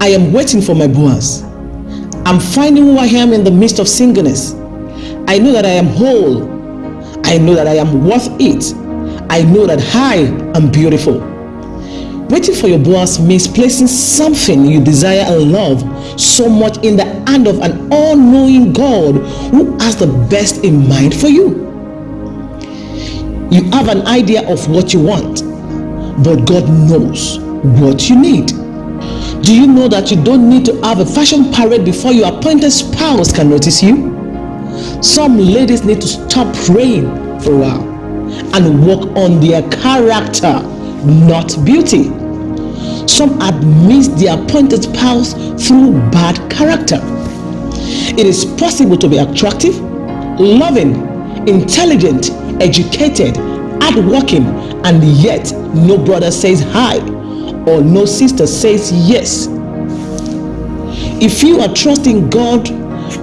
I am waiting for my Boaz. I'm finding who I am in the midst of singleness. I know that I am whole. I know that I am worth it. I know that I am beautiful. Waiting for your Boaz means placing something you desire and love so much in the hand of an all knowing God who has the best in mind for you. You have an idea of what you want, but God knows what you need. Do you know that you don't need to have a fashion parade before your appointed spouse can notice you? Some ladies need to stop praying for a while and work on their character, not beauty. Some missed their appointed spouse through bad character. It is possible to be attractive, loving, intelligent, educated, hardworking, and yet no brother says hi or no sister says yes. If you are trusting God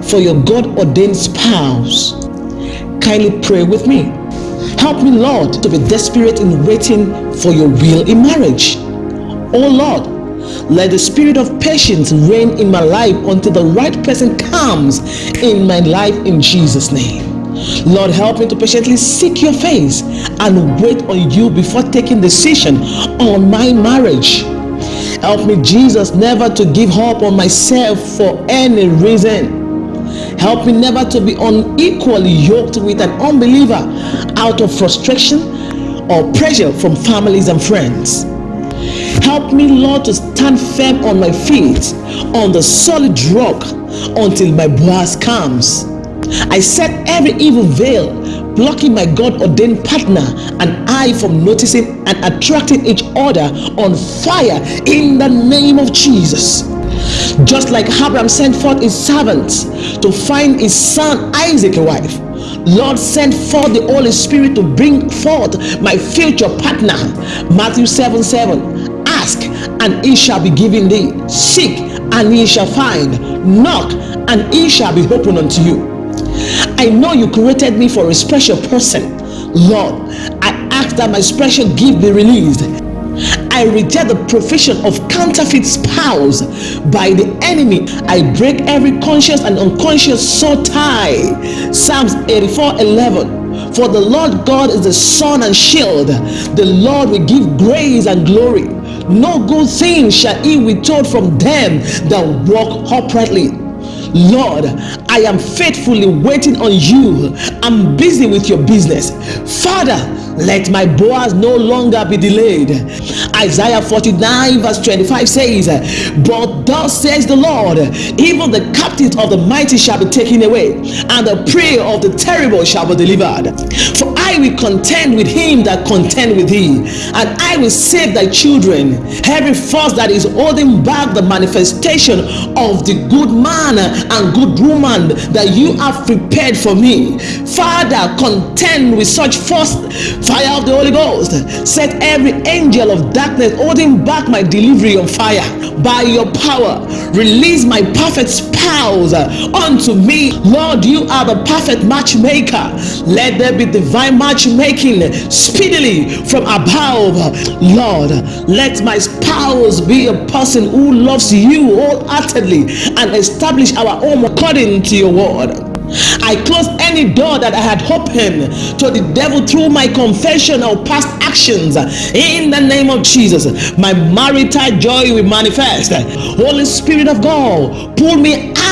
for your God ordained spouse, kindly pray with me. Help me, Lord, to be desperate in waiting for your will in marriage. Oh Lord, let the spirit of patience reign in my life until the right person comes in my life in Jesus' name. Lord, help me to patiently seek your face and wait on you before taking decision on my marriage. Help me, Jesus, never to give up on myself for any reason. Help me never to be unequally yoked with an unbeliever out of frustration or pressure from families and friends. Help me, Lord, to stand firm on my feet on the solid rock until my Boaz comes. I set every evil veil blocking my God ordained partner and I from noticing and attracting each other on fire in the name of Jesus. Just like Abraham sent forth his servants to find his son Isaac a wife, Lord send forth the Holy Spirit to bring forth my future partner. Matthew 7 7. Ask and it shall be given thee. Seek and ye shall find. Knock and it shall be opened unto you. I know you created me for a special person. Lord, I ask that my special gift be released. I reject the provision of counterfeit spouse by the enemy. I break every conscious and unconscious soul tie. Psalms 84 11. For the Lord God is the sun and shield. The Lord will give grace and glory. No good thing shall he withhold from them that walk uprightly. Lord, I am faithfully waiting on you. I'm busy with your business. Father, let my Boaz no longer be delayed. Isaiah 49 verse 25 says, But thus says the Lord, even the captives of the mighty shall be taken away, and the prey of the terrible shall be delivered. For Will contend with him that contend with thee, and I will save thy children. Every force that is holding back the manifestation of the good man and good woman that you have prepared for me. Father, contend with such force fire of the Holy Ghost. Set every angel of darkness holding back my delivery on fire by your power. Release my perfect spouse unto me. Lord, you are the perfect matchmaker. Let there be divine matchmaking speedily from above. Lord, let my spouse be a person who loves you wholeheartedly and establish our home according to your word. I close any door that I had opened to the devil through my confession of past actions in the name of Jesus. My marital joy will manifest. Holy Spirit of God, pull me out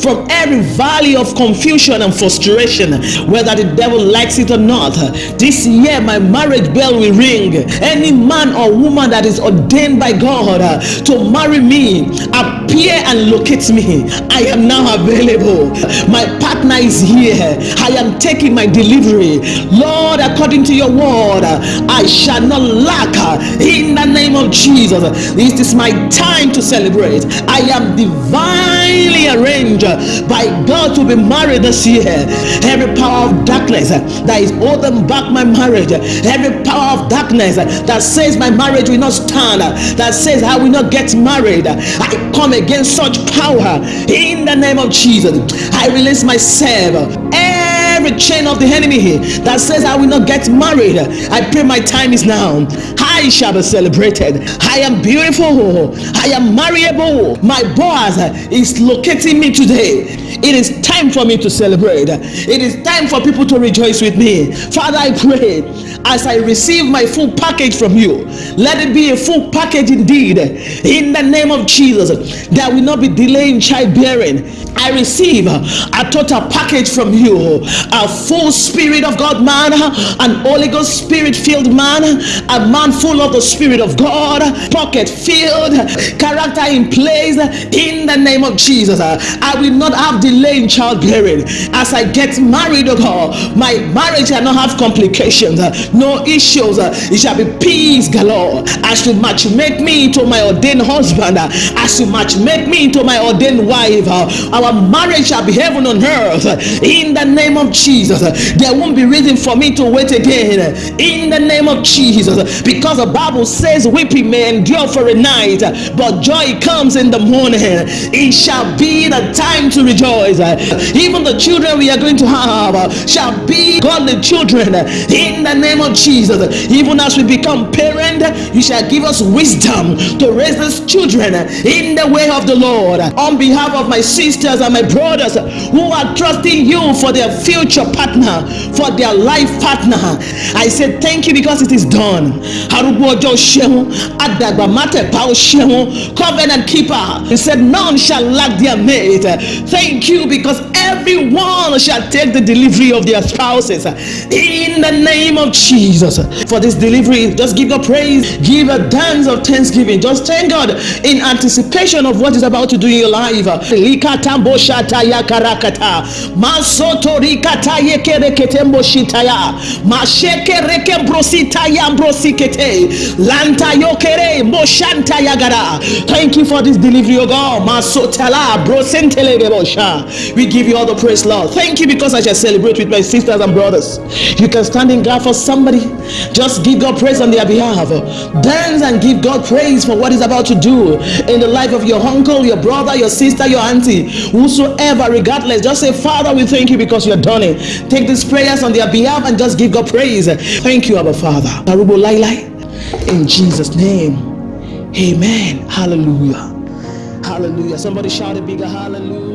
from every valley of confusion and frustration, whether the devil likes it or not. This year, my marriage bell will ring. Any man or woman that is ordained by God to marry me, appear and locate me. I am now available. My partner is here. I am taking my delivery. Lord, according to your word, I shall not lack in the name of Jesus. This is my time to celebrate. I am divinely arranged by God to be married this year. Every power of darkness that is holding back my marriage, every power of darkness that says my marriage will not stand, that says I will not get married, I come against such power in the name of Jesus. I release myself every chain of the enemy that says I will not get married. I pray my time is now. I shall be celebrated. I am beautiful. I am marriable. My Boaz is locating me today. It is time for me to celebrate. It is time for people to rejoice with me. Father, I pray as I receive my full package from you, let it be a full package indeed. In the name of Jesus, there will not be delay in childbearing. I receive a total package from you a full spirit of God man, an Holy Ghost spirit filled man, a man full of the Spirit of God, pocket filled, character in place. In the name of Jesus, I will not have delay in childbearing. As I get married, oh God, my marriage shall not have complications, uh, no issues. Uh, it shall be peace galore. As you match make me into my ordained husband, uh, as you match make me into my ordained wife, our marriage shall be heaven on earth. In the name of Jesus, there won't be reason for me to wait again. In the name of Jesus, because the Bible says weeping may endure for a night, but joy comes in the morning. It shall be the time to rejoice. Uh, even the children we are going to have uh, shall be godly children. Uh, in the name of Jesus, even as we become parent, you shall give us wisdom to raise these children in the way of the Lord. On behalf of my sisters and my brothers who are trusting you for their future partner, for their life partner, I say thank you because it is done. Covenant keeper. He said, None shall lack their mate. Thank you because everyone shall take the delivery of their spouses in the name of Jesus. For this delivery, just give God praise, give a dance of thanksgiving. Just thank God in anticipation of what is about to do in your life. Thank you for this delivery, O God. We give you all the praise, Lord. Thank you because I shall celebrate with my sisters and brothers. You can stand in God for somebody. Just give God praise on their behalf. Dance and give God praise for what He's about to do in the life of your uncle, your brother, your sister, your auntie, whosoever, regardless. Just say, Father, we thank you because you're done it. Take these prayers on their behalf and just give God praise. Thank you, Abba Father. In Jesus' name. Amen. Hallelujah. Hallelujah. Somebody shout a bigger hallelujah.